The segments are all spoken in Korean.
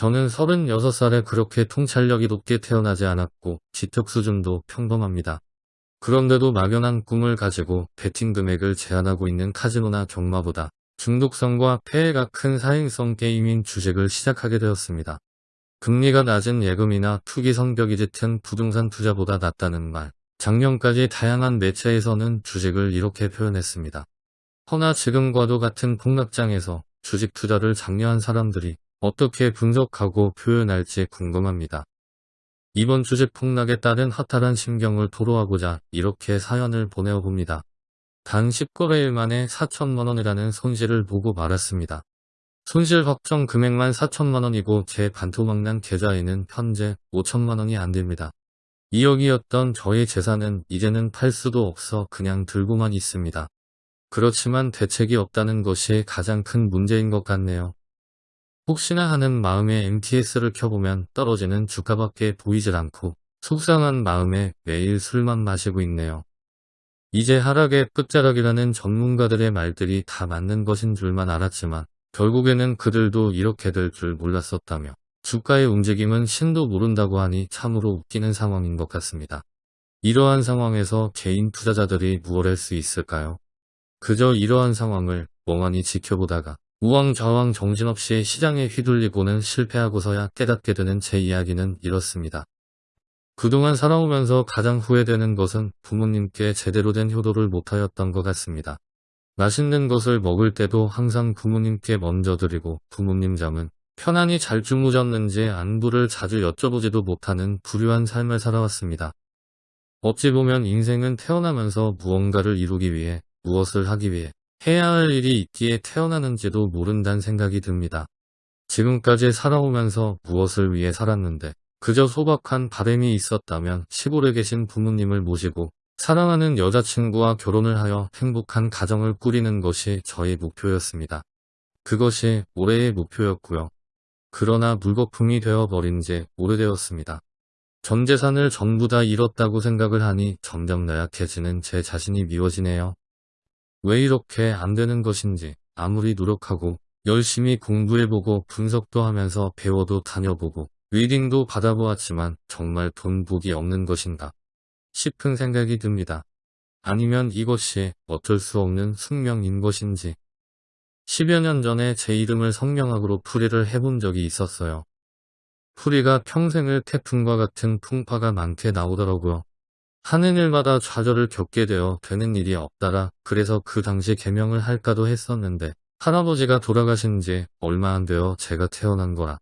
저는 36살에 그렇게 통찰력이 높게 태어나지 않았고 지적 수준도 평범합니다. 그런데도 막연한 꿈을 가지고 베팅 금액을 제한하고 있는 카지노나 경마보다 중독성과 폐해가 큰 사행성 게임인 주식을 시작하게 되었습니다. 금리가 낮은 예금이나 투기 성격이 짙은 부동산 투자보다 낫다는 말. 작년까지 다양한 매체에서는 주식을 이렇게 표현했습니다. 허나 지금과도 같은 폭락장에서 주식 투자를 장려한 사람들이 어떻게 분석하고 표현할지 궁금합니다. 이번 주식 폭락에 따른 허탈한 심경을 토로하고자 이렇게 사연을 보내어봅니다. 단 10거래일 만에 4천만원이라는 손실을 보고 말았습니다. 손실 확정 금액만 4천만원이고 제 반토막난 계좌에는 현재 5천만원이 안됩니다. 2억이었던 저의 재산은 이제는 팔 수도 없어 그냥 들고만 있습니다. 그렇지만 대책이 없다는 것이 가장 큰 문제인 것 같네요. 혹시나 하는 마음에 MTS를 켜보면 떨어지는 주가밖에 보이질 않고 속상한 마음에 매일 술만 마시고 있네요. 이제 하락의 끝자락이라는 전문가들의 말들이 다 맞는 것인 줄만 알았지만 결국에는 그들도 이렇게 될 줄 몰랐었다며 주가의 움직임은 신도 모른다고 하니 참으로 웃기는 상황인 것 같습니다. 이러한 상황에서 개인 투자자들이 무엇 할 수 있을까요? 그저 이러한 상황을 멍하니 지켜보다가 우왕좌왕 정신없이 시장에 휘둘리고는 실패하고서야 깨닫게 되는 제 이야기는 이렇습니다. 그동안 살아오면서 가장 후회되는 것은 부모님께 제대로 된 효도를 못하였던 것 같습니다. 맛있는 것을 먹을 때도 항상 부모님께 먼저 드리고 부모님 잠은 편안히 잘 주무셨는지 안부를 자주 여쭤보지도 못하는 불효한 삶을 살아왔습니다. 어찌 보면 인생은 태어나면서 무언가를 이루기 위해 무엇을 하기 위해 해야 할 일이 있기에 태어나는지도 모른다는 생각이 듭니다. 지금까지 살아오면서 무엇을 위해 살았는데 그저 소박한 바램이 있었다면 시골에 계신 부모님을 모시고 사랑하는 여자친구와 결혼을 하여 행복한 가정을 꾸리는 것이 저의 목표였습니다. 그것이 올해의 목표였고요. 그러나 물거품이 되어버린 지 오래되었습니다. 전 재산을 전부 다 잃었다고 생각을 하니 점점 나약해지는 제 자신이 미워지네요. 왜 이렇게 안 되는 것인지 아무리 노력하고 열심히 공부해보고 분석도 하면서 배워도 다녀보고 리딩도 받아보았지만 정말 돈 복이 없는 것인가 싶은 생각이 듭니다. 아니면 이것이 어쩔 수 없는 숙명인 것인지 10여 년 전에 제 이름을 성명학으로 풀이를 해본 적이 있었어요. 풀이가 평생을 태풍과 같은 풍파가 많게 나오더라고요. 하는 일마다 좌절을 겪게 되어 되는 일이 없다라 그래서 그 당시 개명을 할까도 했었는데 할아버지가 돌아가신 지 얼마 안 되어 제가 태어난 거라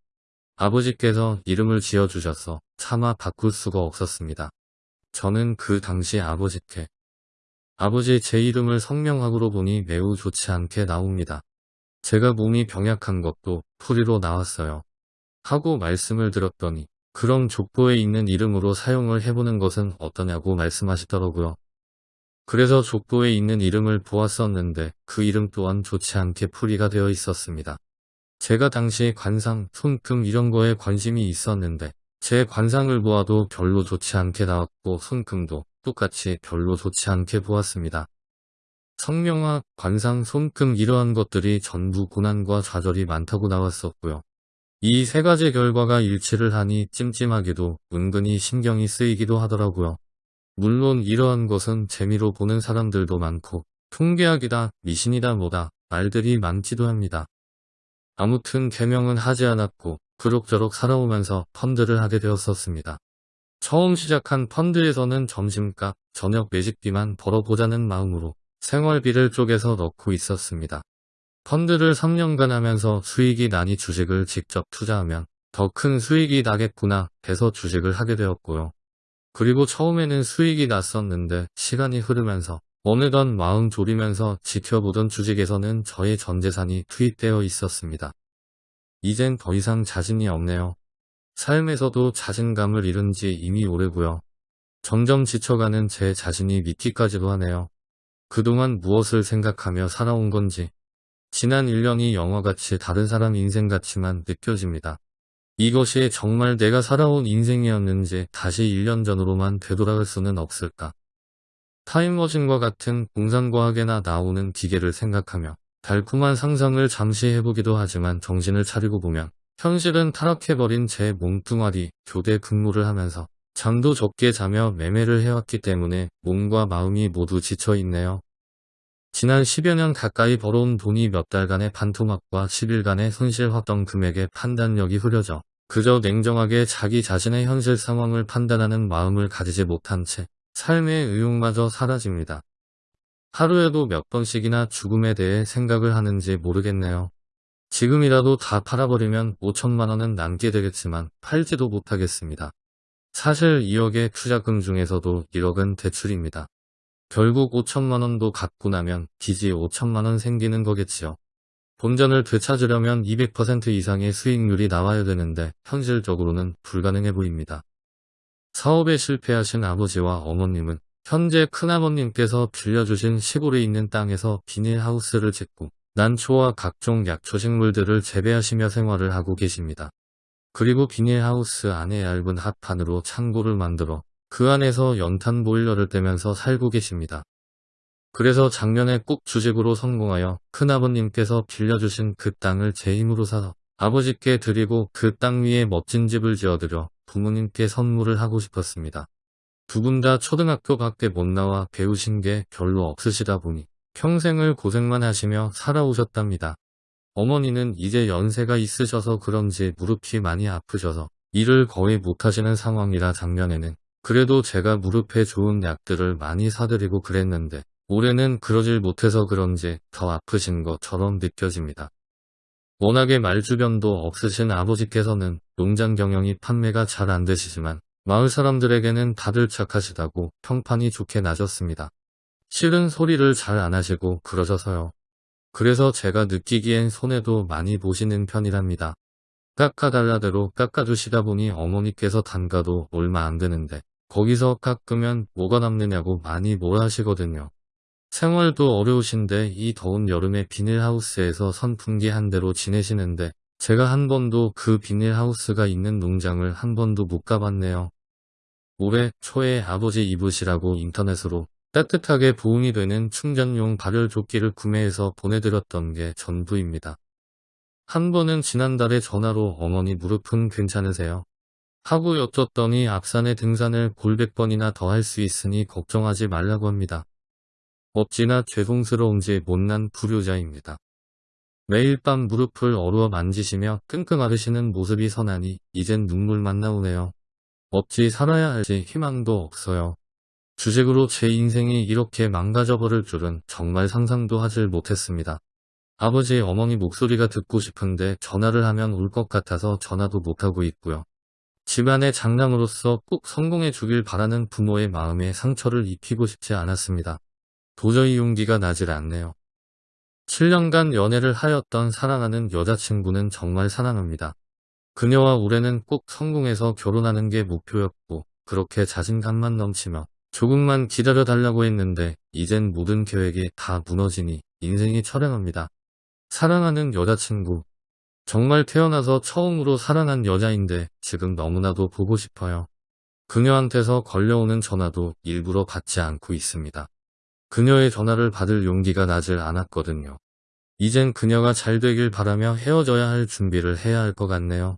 아버지께서 이름을 지어주셔서 차마 바꿀 수가 없었습니다. 저는 그 당시 아버지께 아버지 제 이름을 성명학으로 보니 매우 좋지 않게 나옵니다. 제가 몸이 병약한 것도 풀이로 나왔어요. 하고 말씀을 드렸더니 그럼 족보에 있는 이름으로 사용을 해보는 것은 어떠냐고 말씀하시더라고요. 그래서 족보에 있는 이름을 보았었는데 그 이름 또한 좋지 않게 풀이가 되어 있었습니다. 제가 당시 관상, 손금 이런 거에 관심이 있었는데 제 관상을 보아도 별로 좋지 않게 나왔고 손금도 똑같이 별로 좋지 않게 보았습니다. 성명학, 관상, 손금 이러한 것들이 전부 고난과 좌절이 많다고 나왔었고요. 이 세 가지 결과가 일치를 하니 찜찜하기도 은근히 신경이 쓰이기도 하더라고요. 물론 이러한 것은 재미로 보는 사람들도 많고 통계학이다, 미신이다 뭐다 말들이 많기도 합니다. 아무튼 개명은 하지 않았고 그럭저럭 살아오면서 펀드를 하게 되었었습니다. 처음 시작한 펀드에서는 점심값, 저녁 매직비만 벌어보자는 마음으로 생활비를 쪼개서 넣고 있었습니다. 펀드를 3년간 하면서 수익이 나니 주식을 직접 투자하면 더 큰 수익이 나겠구나 해서 주식을 하게 되었고요. 그리고 처음에는 수익이 났었는데 시간이 흐르면서 어느덧 마음 졸이면서 지켜보던 주식에서는 저의 전재산이 투입되어 있었습니다. 이젠 더 이상 자신이 없네요. 삶에서도 자신감을 잃은 지 이미 오래고요. 점점 지쳐가는 제 자신이 믿기까지도 하네요. 그동안 무엇을 생각하며 살아온 건지 지난 1년이 영화같이 다른 사람 인생같이만 느껴집니다. 이것이 정말 내가 살아온 인생이었는지 다시 1년 전으로만 되돌아갈 수는 없을까. 타임머신과 같은 공상과학에나 나오는 기계를 생각하며 달콤한 상상을 잠시 해보기도 하지만 정신을 차리고 보면 현실은 타락해버린 제 몸뚱아리 교대 근무를 하면서 잠도 적게 자며 매매를 해왔기 때문에 몸과 마음이 모두 지쳐 있네요. 지난 10여 년 가까이 벌어온 돈이 몇 달간의 반토막과 10일간의 손실 확정 금액의 판단력이 흐려져 그저 냉정하게 자기 자신의 현실 상황을 판단하는 마음을 가지지 못한 채 삶의 의욕마저 사라집니다. 하루에도 몇 번씩이나 죽음에 대해 생각을 하는지 모르겠네요. 지금이라도 다 팔아버리면 5천만 원은 남게 되겠지만 팔지도 못하겠습니다. 사실 2억의 투자금 중에서도 1억은 대출입니다. 결국 5천만 원도 갚고 나면 빚이 5천만 원 생기는 거겠지요. 본전을 되찾으려면 200% 이상의 수익률이 나와야 되는데 현실적으로는 불가능해 보입니다. 사업에 실패하신 아버지와 어머님은 현재 큰아버님께서 빌려주신 시골에 있는 땅에서 비닐하우스를 짓고 난초와 각종 약초식물들을 재배하시며 생활을 하고 계십니다. 그리고 비닐하우스 안에 얇은 합판으로 창고를 만들어 그 안에서 연탄 보일러를 떼면서 살고 계십니다. 그래서 작년에 꼭 주식으로 성공하여 큰아버님께서 빌려주신 그 땅을 제 힘으로 사서 아버지께 드리고 그 땅 위에 멋진 집을 지어드려 부모님께 선물을 하고 싶었습니다. 두 분 다 초등학교 밖에 못 나와 배우신 게 별로 없으시다 보니 평생을 고생만 하시며 살아오셨답니다. 어머니는 이제 연세가 있으셔서 그런지 무릎이 많이 아프셔서 일을 거의 못하시는 상황이라 작년에는 그래도 제가 무릎에 좋은 약들을 많이 사드리고 그랬는데 올해는 그러질 못해서 그런지 더 아프신 것처럼 느껴집니다. 워낙에 말주변도 없으신 아버지께서는 농장 경영이 판매가 잘 안 되시지만 마을 사람들에게는 다들 착하시다고 평판이 좋게 나셨습니다. 싫은 소리를 잘 안 하시고 그러셔서요. 그래서 제가 느끼기엔 손해도 많이 보시는 편이랍니다. 깎아달라대로 깎아주시다 보니 어머니께서 단가도 얼마 안 되는데 거기서 깎으면 뭐가 남느냐고 많이 뭐라 하시거든요. 생활도 어려우신데 이 더운 여름에 비닐하우스에서 선풍기 한 대로 지내시는데 제가 한 번도 그 비닐하우스가 있는 농장을 한 번도 못 가봤네요. 올해 초에 아버지 입으시라고 인터넷으로 따뜻하게 보온이 되는 충전용 발열 조끼를 구매해서 보내드렸던 게 전부입니다. 한 번은 지난달에 전화로 어머니 무릎은 괜찮으세요? 하고 여쭸더니 앞산에 등산을 골백 번이나 더 할 수 있으니 걱정하지 말라고 합니다. 어찌나 죄송스러운지 못난 불효자입니다. 매일 밤 무릎을 어루어 만지시며 끙끙 앓으시는 모습이 선하니 이젠 눈물만 나오네요. 어찌 살아야 할지 희망도 없어요. 주식으로 제 인생이 이렇게 망가져 버릴 줄은 정말 상상도 하질 못했습니다. 아버지 어머니 목소리가 듣고 싶은데 전화를 하면 울 것 같아서 전화도 못하고 있고요. 집안의 장남으로서 꼭 성공해 주길 바라는 부모의 마음에 상처를 입히고 싶지 않았습니다. 도저히 용기가 나질 않네요. 7년간 연애를 하였던 사랑하는 여자친구는 정말 사랑합니다. 그녀와 올해는 꼭 성공해서 결혼하는 게 목표였고 그렇게 자신감만 넘치며 조금만 기다려달라고 했는데 이젠 모든 계획이 다 무너지니 인생이 처량합니다. 사랑하는 여자친구 정말 태어나서 처음으로 사랑한 여자인데 지금 너무나도 보고 싶어요. 그녀한테서 걸려오는 전화도 일부러 받지 않고 있습니다. 그녀의 전화를 받을 용기가 나질 않았거든요. 이젠 그녀가 잘 되길 바라며 헤어져야 할 준비를 해야 할 것 같네요.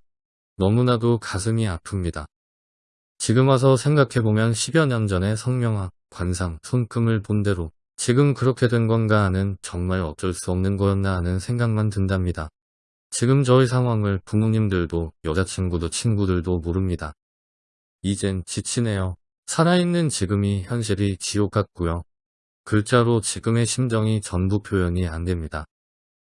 너무나도 가슴이 아픕니다. 지금 와서 생각해보면 10여 년 전에 성명학, 관상, 손금을 본 대로 지금 그렇게 된 건가 하는 정말 어쩔 수 없는 거였나 하는 생각만 든답니다. 지금 저의 상황을 부모님들도 여자친구도 친구들도 모릅니다. 이젠 지치네요. 살아있는 지금이 현실이 지옥 같고요. 글자로 지금의 심정이 전부 표현이 안 됩니다.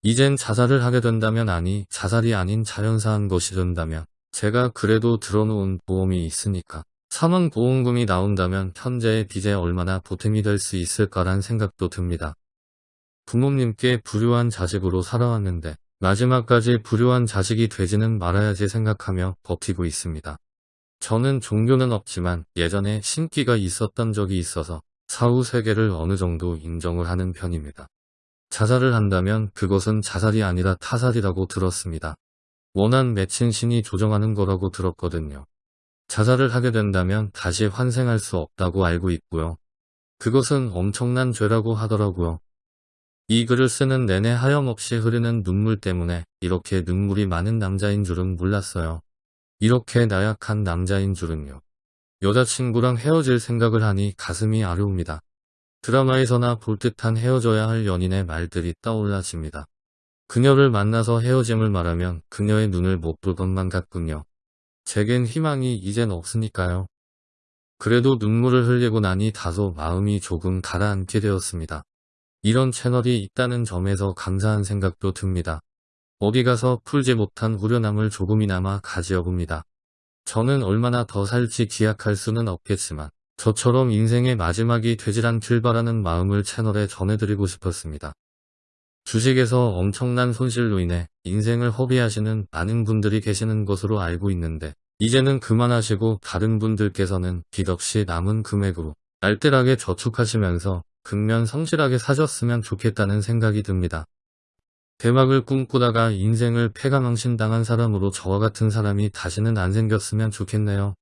이젠 자살을 하게 된다면 아니 자살이 아닌 자연사한 것이 된다면 제가 그래도 들어놓은 보험이 있으니까 사망보험금이 나온다면 현재의 빚에 얼마나 보탬이 될 수 있을까란 생각도 듭니다. 부모님께 불효한 자식으로 살아왔는데 마지막까지 불효한 자식이 되지는 말아야지 생각하며 버티고 있습니다. 저는 종교는 없지만 예전에 신기가 있었던 적이 있어서 사후 세계를 어느 정도 인정을 하는 편입니다. 자살을 한다면 그것은 자살이 아니라 타살이라고 들었습니다. 원한 맺힌 신이 조정하는 거라고 들었거든요. 자살을 하게 된다면 다시 환생할 수 없다고 알고 있고요. 그것은 엄청난 죄라고 하더라고요. 이 글을 쓰는 내내 하염없이 흐르는 눈물 때문에 이렇게 눈물이 많은 남자인 줄은 몰랐어요. 이렇게 나약한 남자인 줄은요. 여자친구랑 헤어질 생각을 하니 가슴이 아려옵니다. 드라마에서나 볼 듯한 헤어져야 할 연인의 말들이 떠올라집니다. 그녀를 만나서 헤어짐을 말하면 그녀의 눈을 못 볼 것만 같군요. 제겐 희망이 이젠 없으니까요. 그래도 눈물을 흘리고 나니 다소 마음이 조금 가라앉게 되었습니다. 이런 채널이 있다는 점에서 감사한 생각도 듭니다. 어디 가서 풀지 못한 후련함을 조금이나마 가지어 봅니다. 저는 얼마나 더 살지 기약할 수는 없겠지만 저처럼 인생의 마지막이 되질 않길 바라는 마음을 채널에 전해드리고 싶었습니다. 주식에서 엄청난 손실로 인해 인생을 허비하시는 많은 분들이 계시는 것으로 알고 있는데 이제는 그만하시고 다른 분들께서는 빚 없이 남은 금액으로 알뜰하게 저축하시면서 극면 성실하게 사셨으면 좋겠다는 생각이 듭니다. 대박을 꿈꾸다가 인생을 패가망신당한 사람으로 저와 같은 사람이 다시는 안 생겼으면 좋겠네요.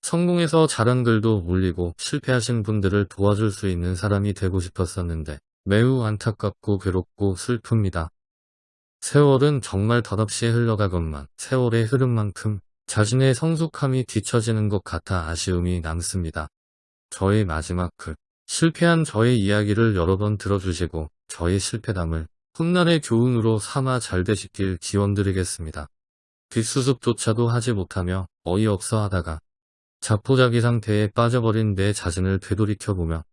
성공해서 잘한 글도 올리고 실패하신 분들을 도와줄 수 있는 사람이 되고 싶었었는데 매우 안타깝고 괴롭고 슬픕니다. 세월은 정말 덧없이 흘러가건만 세월의 흐름만큼 자신의 성숙함이 뒤처지는 것 같아 아쉬움이 남습니다. 저의 마지막 글 실패한 저의 이야기를 여러 번 들어주시고 저의 실패담을 훗날의 교훈으로 삼아 잘 되시길 기원드리겠습니다. 뒷수습조차도 하지 못하며 어이없어 하다가 자포자기 상태에 빠져버린 내 자신을 되돌이켜보며